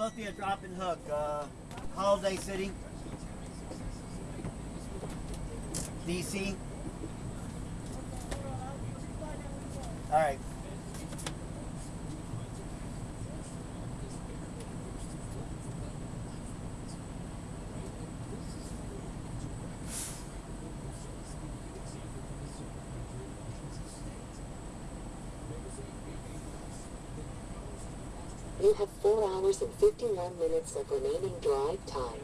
supposed to be a drop and hook. Uh, Holiday City, DC. All right. You have 4 hours and 51 minutes of remaining drive time.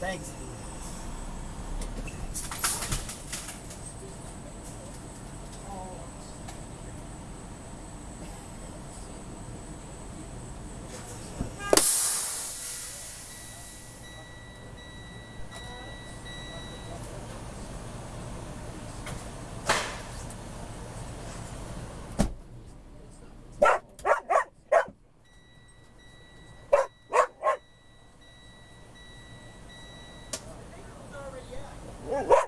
Thanks. Woo!